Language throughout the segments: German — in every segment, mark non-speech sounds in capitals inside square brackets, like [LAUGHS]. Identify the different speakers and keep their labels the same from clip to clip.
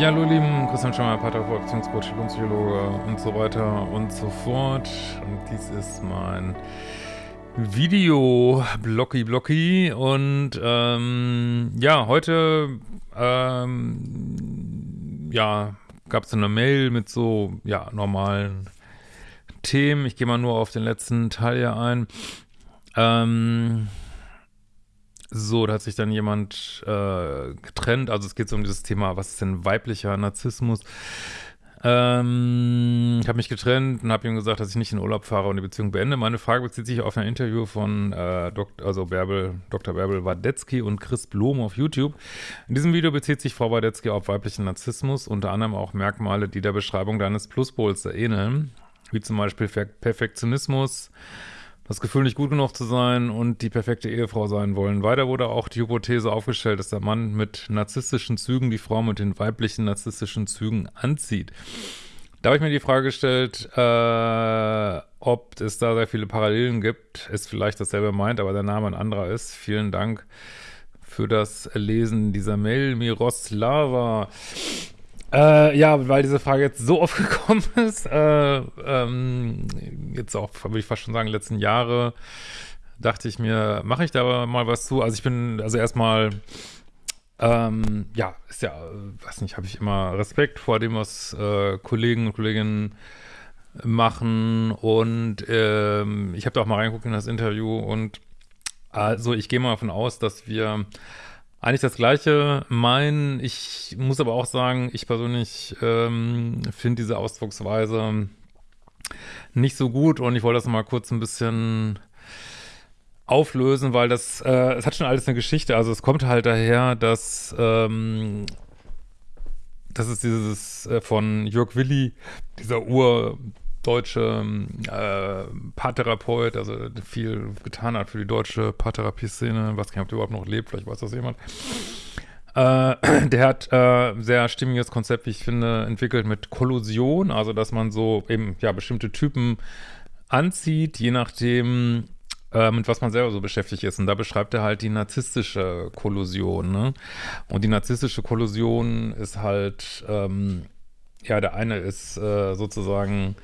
Speaker 1: Ja, hallo Lieben, Christian Schemmer, Pateraport, Beziehungscoach, Psychologe und so weiter und so fort. Und dies ist mein Video Blocky Blocky und ähm, ja, heute ähm, ja, gab es eine Mail mit so ja, normalen Themen. Ich gehe mal nur auf den letzten Teil hier ein. Ähm, so, da hat sich dann jemand äh, getrennt. Also es geht so um dieses Thema, was ist denn weiblicher Narzissmus? Ähm, ich habe mich getrennt und habe ihm gesagt, dass ich nicht in Urlaub fahre und die Beziehung beende. Meine Frage bezieht sich auf ein Interview von äh, Dok also Bärbel, Dr. Bärbel Wadetzky und Chris Blom auf YouTube. In diesem Video bezieht sich Frau Wadetzky auf weiblichen Narzissmus, unter anderem auch Merkmale, die der Beschreibung deines Pluspols ähneln, wie zum Beispiel Perfektionismus, das Gefühl, nicht gut genug zu sein und die perfekte Ehefrau sein wollen. Weiter wurde auch die Hypothese aufgestellt, dass der Mann mit narzisstischen Zügen die Frau mit den weiblichen narzisstischen Zügen anzieht. Da habe ich mir die Frage gestellt, äh, ob es da sehr viele Parallelen gibt. Ist vielleicht dasselbe meint, aber der Name ein anderer ist. Vielen Dank für das Lesen dieser Mail, Miroslava. Äh, ja, weil diese Frage jetzt so [LAUGHS] oft gekommen ist, äh, ähm, jetzt auch, würde ich fast schon sagen, letzten Jahre, dachte ich mir, mache ich da mal was zu. Also ich bin, also erstmal, ähm, ja, ist ja, weiß nicht, habe ich immer Respekt vor dem, was äh, Kollegen und Kolleginnen machen und ähm, ich habe da auch mal reingeguckt in das Interview und also ich gehe mal davon aus, dass wir eigentlich das Gleiche meinen. Ich muss aber auch sagen, ich persönlich ähm, finde diese Ausdrucksweise nicht so gut und ich wollte das mal kurz ein bisschen auflösen, weil das, äh, es hat schon alles eine Geschichte. Also es kommt halt daher, dass ähm, das ist dieses äh, von Jörg Willi, dieser Ur deutsche äh, Paartherapeut, also viel getan hat für die deutsche Paartherapie-Szene. weiß nicht, ob der überhaupt noch lebt, vielleicht weiß das jemand. Äh, [CLEARS THROAT] der hat äh, sehr stimmiges Konzept, wie ich finde, entwickelt mit Kollusion, also dass man so eben ja bestimmte Typen anzieht, je nachdem, äh, mit was man selber so beschäftigt ist. Und da beschreibt er halt die narzisstische Kollusion. Ne? Und die narzisstische Kollusion ist halt ähm, ja, der eine ist äh, sozusagen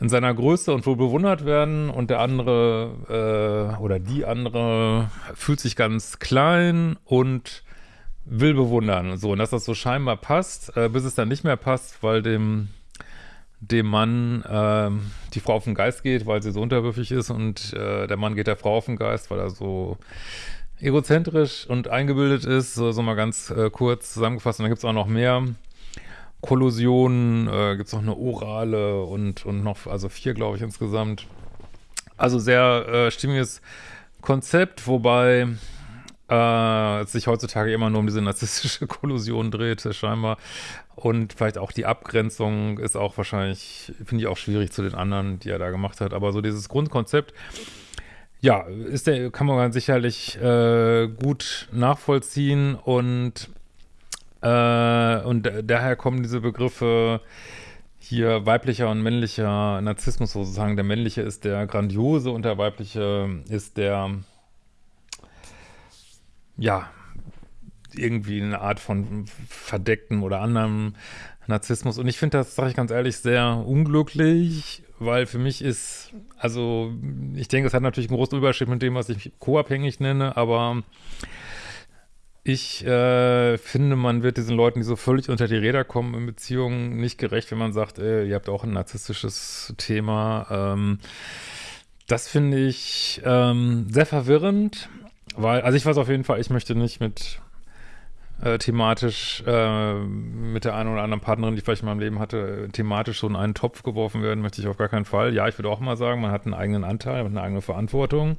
Speaker 1: in seiner Größe und wohl bewundert werden und der andere äh, oder die andere fühlt sich ganz klein und will bewundern. So, und dass das so scheinbar passt, äh, bis es dann nicht mehr passt, weil dem dem Mann äh, die Frau auf den Geist geht, weil sie so unterwürfig ist und äh, der Mann geht der Frau auf den Geist, weil er so egozentrisch und eingebildet ist, so, so mal ganz äh, kurz zusammengefasst. Und dann gibt es auch noch mehr Kollusionen, äh, gibt es noch eine orale und, und noch, also vier, glaube ich, insgesamt. Also sehr äh, stimmiges Konzept, wobei äh, sich heutzutage immer nur um diese narzisstische [LAUGHS] Kollusion dreht, scheinbar. Und vielleicht auch die Abgrenzung ist auch wahrscheinlich, finde ich auch schwierig zu den anderen, die er da gemacht hat. Aber so dieses Grundkonzept, ja, ist der, kann man sicherlich äh, gut nachvollziehen und äh, und daher kommen diese Begriffe hier weiblicher und männlicher Narzissmus sozusagen. Der männliche ist der grandiose und der weibliche ist der, ja, irgendwie eine Art von verdeckten oder anderem Narzissmus. Und ich finde das, sage ich ganz ehrlich, sehr unglücklich, weil für mich ist, also ich denke, es hat natürlich einen großen Überschied mit dem, was ich co-abhängig nenne, aber ich äh, finde, man wird diesen Leuten, die so völlig unter die Räder kommen in Beziehungen, nicht gerecht, wenn man sagt, äh, ihr habt auch ein narzisstisches Thema. Ähm, das finde ich ähm, sehr verwirrend, weil, also ich weiß auf jeden Fall, ich möchte nicht mit äh, thematisch äh, mit der einen oder anderen Partnerin, die ich vielleicht in meinem Leben hatte, thematisch so in einen Topf geworfen werden, möchte ich auf gar keinen Fall. Ja, ich würde auch mal sagen, man hat einen eigenen Anteil, eine eigene Verantwortung.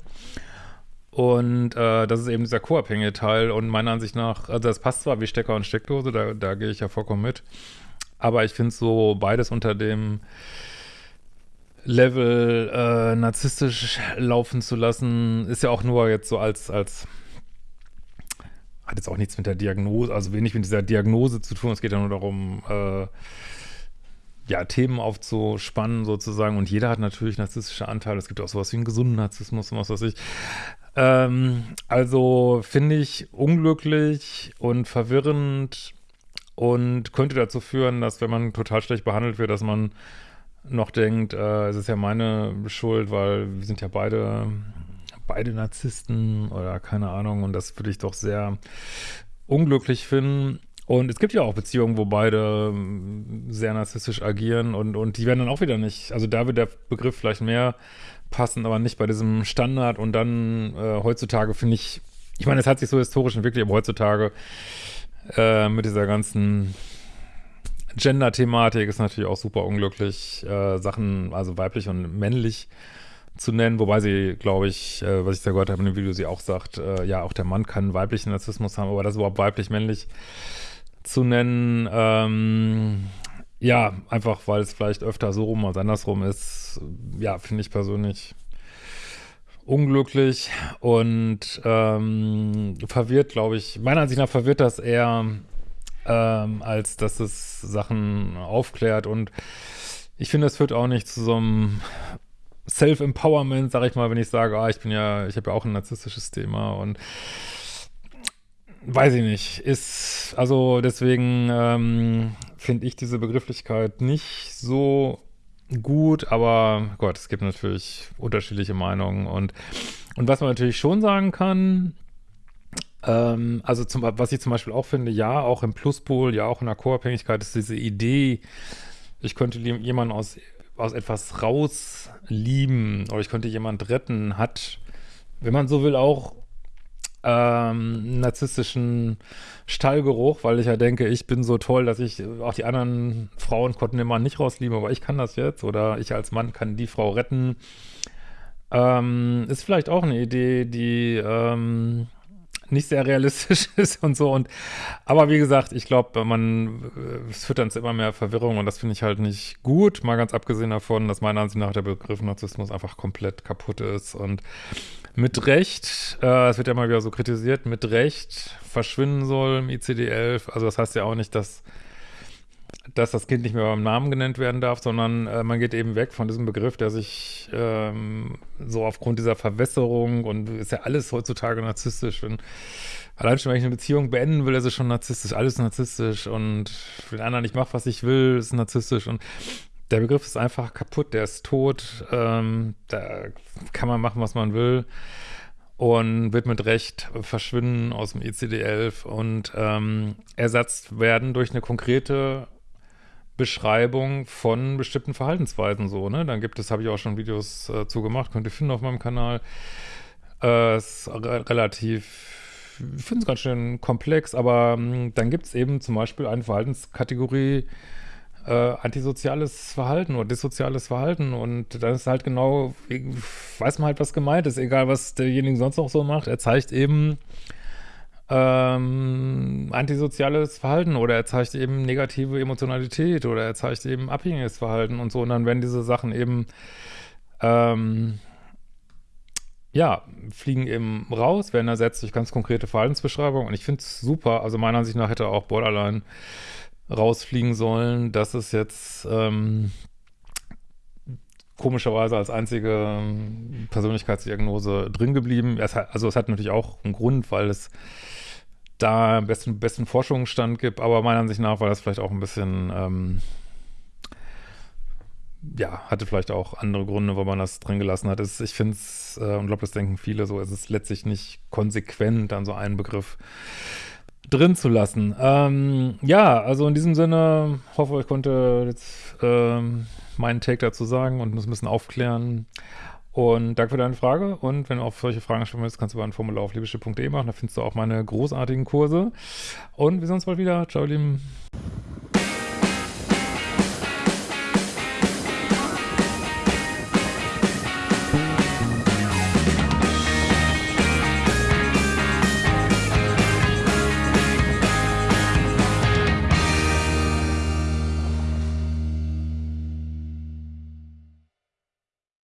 Speaker 1: Und äh, das ist eben dieser co-abhängige Teil und meiner Ansicht nach, also das passt zwar wie Stecker und Steckdose, da, da gehe ich ja vollkommen mit, aber ich finde so beides unter dem Level äh, narzisstisch laufen zu lassen, ist ja auch nur jetzt so als, als hat jetzt auch nichts mit der Diagnose, also wenig mit dieser Diagnose zu tun, es geht ja nur darum, äh, ja, Themen aufzuspannen sozusagen und jeder hat natürlich narzisstische Anteile. Es gibt auch sowas wie einen gesunden Narzissmus und was weiß ich. Ähm, also finde ich unglücklich und verwirrend und könnte dazu führen, dass wenn man total schlecht behandelt wird, dass man noch denkt, äh, es ist ja meine Schuld, weil wir sind ja beide beide Narzissten oder keine Ahnung und das würde ich doch sehr unglücklich finden. Und es gibt ja auch Beziehungen, wo beide ähm, sehr narzisstisch agieren und, und die werden dann auch wieder nicht, also da wird der Begriff vielleicht mehr passen, aber nicht bei diesem Standard und dann äh, heutzutage finde ich, ich meine, es hat sich so historisch entwickelt, aber heutzutage äh, mit dieser ganzen Gender-Thematik ist natürlich auch super unglücklich, äh, Sachen, also weiblich und männlich zu nennen, wobei sie, glaube ich, äh, was ich da gehört habe in dem Video, sie auch sagt, äh, ja, auch der Mann kann weiblichen Narzissmus haben, aber das überhaupt weiblich-männlich zu nennen, ähm, ja, einfach weil es vielleicht öfter so rum als andersrum ist, ja, finde ich persönlich unglücklich und ähm, verwirrt, glaube ich, meiner Ansicht nach verwirrt das eher, ähm, als dass es Sachen aufklärt. Und ich finde, es führt auch nicht zu so einem Self-Empowerment, sage ich mal, wenn ich sage, ah, ich bin ja, ich habe ja auch ein narzisstisches Thema und weiß ich nicht, ist, also deswegen ähm, finde ich diese Begrifflichkeit nicht so gut, aber Gott, es gibt natürlich unterschiedliche Meinungen. Und, und was man natürlich schon sagen kann, ähm, also zum, was ich zum Beispiel auch finde, ja, auch im Pluspol, ja, auch in der Co-Abhängigkeit ist diese Idee, ich könnte jemanden aus, aus etwas rauslieben oder ich könnte jemanden retten, hat, wenn man so will, auch ähm, narzisstischen Stallgeruch, weil ich ja denke, ich bin so toll, dass ich, auch die anderen Frauen konnten den Mann nicht rauslieben, aber ich kann das jetzt oder ich als Mann kann die Frau retten. Ähm, ist vielleicht auch eine Idee, die ähm, nicht sehr realistisch [LAUGHS] ist und so. Und aber wie gesagt, ich glaube, man äh, es führt dann zu immer mehr Verwirrung und das finde ich halt nicht gut. Mal ganz abgesehen davon, dass meiner Ansicht nach der Begriff Narzissmus einfach komplett kaputt ist und mit Recht, äh, es wird ja mal wieder so kritisiert, mit Recht verschwinden soll im ICD-11. Also das heißt ja auch nicht, dass dass das Kind nicht mehr beim Namen genannt werden darf, sondern äh, man geht eben weg von diesem Begriff, der sich ähm, so aufgrund dieser Verwässerung und ist ja alles heutzutage narzisstisch. Wenn, allein schon, wenn ich eine Beziehung beenden will, ist es schon narzisstisch, alles narzisstisch und wenn andere nicht macht, was ich will, ist narzisstisch. Und der Begriff ist einfach kaputt, der ist tot, ähm, da kann man machen, was man will und wird mit Recht verschwinden aus dem ECD-11 und ähm, ersetzt werden durch eine konkrete Beschreibung von bestimmten Verhaltensweisen so, ne? Dann gibt es, habe ich auch schon Videos äh, zu gemacht, könnt ihr finden auf meinem Kanal. Äh, ist re relativ, ich finde es ganz schön komplex, aber ähm, dann gibt es eben zum Beispiel eine Verhaltenskategorie, äh, antisoziales Verhalten oder dissoziales Verhalten und dann ist halt genau, weiß man halt, was gemeint ist, egal was derjenige sonst noch so macht, er zeigt eben ähm, antisoziales Verhalten oder er zeigt eben negative Emotionalität oder er zeigt eben abhängiges Verhalten und so. Und dann werden diese Sachen eben ähm, ja, fliegen eben raus, werden ersetzt durch ganz konkrete Verhaltensbeschreibungen. Und ich finde es super, also meiner Ansicht nach hätte auch Borderline rausfliegen sollen. Das ist jetzt ähm, komischerweise als einzige ähm, Persönlichkeitsdiagnose drin geblieben. Es hat, also es hat natürlich auch einen Grund, weil es da besten, besten Forschungsstand gibt, aber meiner Ansicht nach war das vielleicht auch ein bisschen, ähm, ja, hatte vielleicht auch andere Gründe, wo man das drin gelassen hat. Es, ich finde es, äh, und glaube, das denken viele so, es ist letztlich nicht konsequent an so einen Begriff drin zu lassen. Ähm, ja, also in diesem Sinne, hoffe, ich konnte jetzt ähm, meinen Take dazu sagen und das ein bisschen aufklären. Und danke für deine Frage. Und wenn du auf solche Fragen stellen willst, kannst du über ein Formular auf liebeschiff.de machen. Da findest du auch meine großartigen Kurse. Und wir sehen uns bald wieder. Ciao, ihr Lieben.